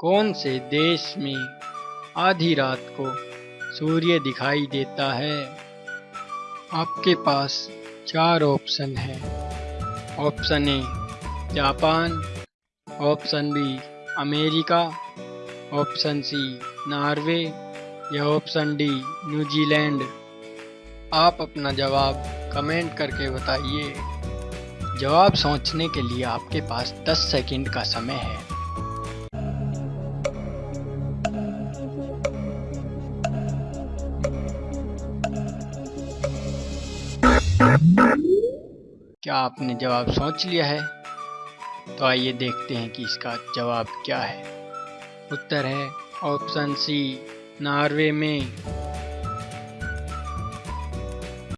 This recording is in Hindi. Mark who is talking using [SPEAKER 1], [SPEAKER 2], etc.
[SPEAKER 1] कौन से देश में आधी रात को सूर्य दिखाई देता है? आपके पास चार ऑप्शन है। Option A, Japan. Option B, America. Option C, Norway. या ऑप्शन डी, न्यूजीलैंड। आप अपना जवाब कमेंट करके बताइए। जवाब सोचने के लिए आपके पास 10 सेकंड का समय है। क्या आपने जवाब सोच लिया है? तो आइए देखते हैं कि इसका जवाब क्या है। उत्तर है ऑप्शन सी, नॉर्वे में।